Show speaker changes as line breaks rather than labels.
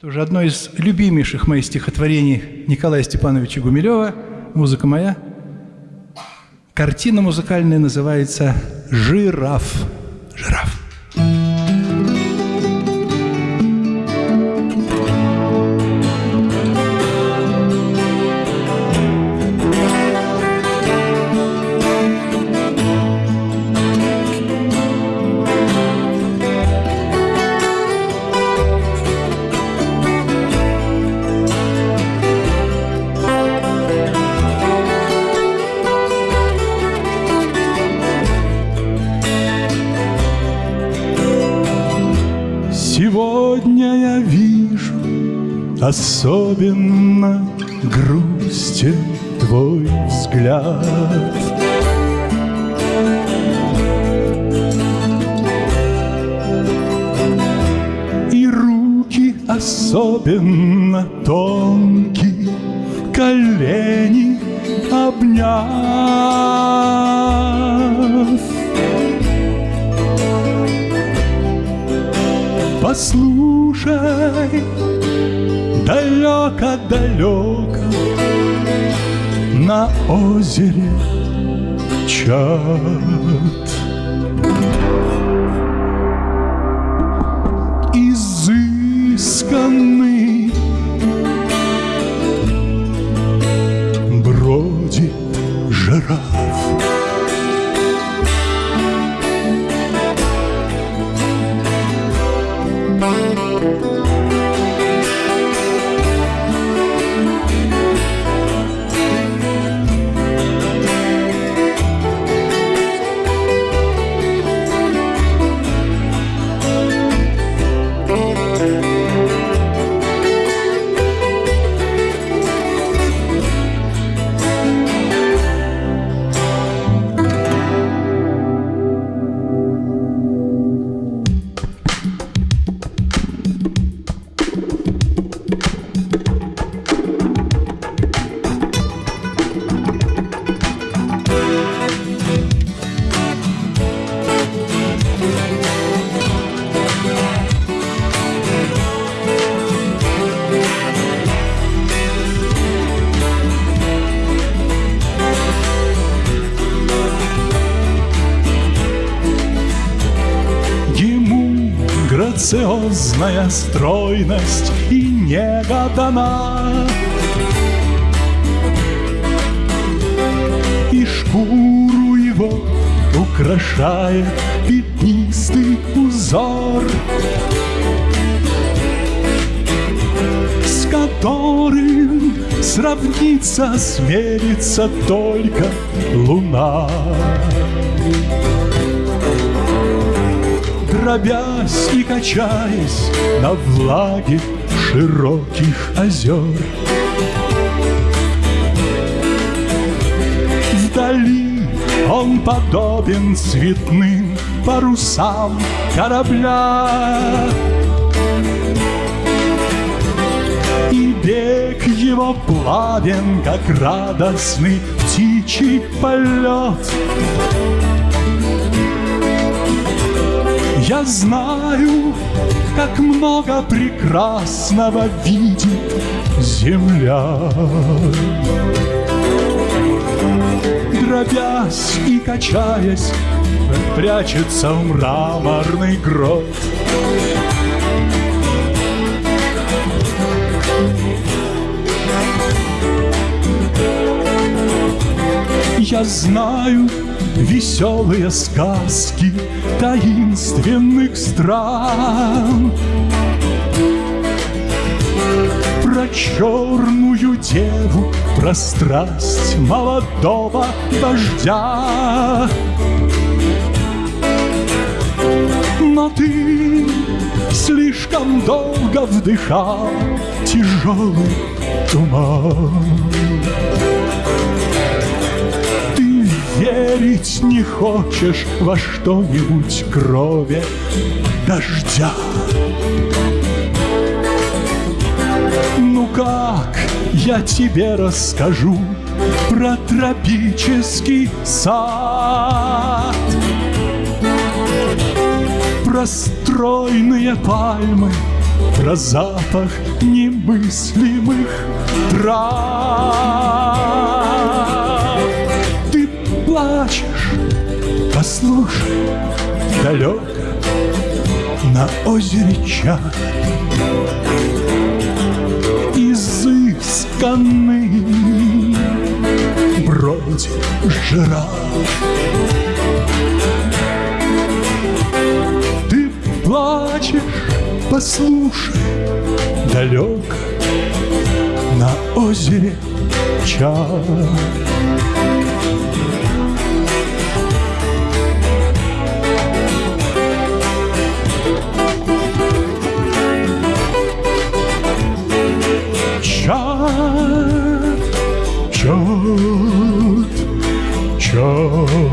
Тоже одно из любимейших моих стихотворений Николая Степановича Гумилева, музыка моя. Картина музыкальная называется «Жираф». Жираф.
Сегодня я вижу Особенно грустен твой взгляд. И руки особенно тонкие Колени обняв Послушай, далеко-далеко На озере чат Изысканный Бродит жираф грациозная стройность и нега дана. И шкуру его украшает пятнистый узор, С которым сравниться, сверится только луна. Дробясь и качаясь на влаге широких озер. Вдали он подобен цветным парусам корабля. И бег его плавен, как радостный птичий полет. Я знаю, как много прекрасного видит земля. Дробясь и качаясь, прячется в мраморный грот. Я знаю веселые сказки таинственных стран. Про черную деву, про страсть молодого вождя Но ты слишком долго вдыхал тяжелый туман верить не хочешь во что-нибудь крови дождя. Ну как я тебе расскажу про тропический сад? Про стройные пальмы, про запах немыслимых трав. Плачешь, послушай, далеко на озере чат. Изысканный бродит жираф Ты плачешь, послушай, далеко на озере чат чат, чат. Чат,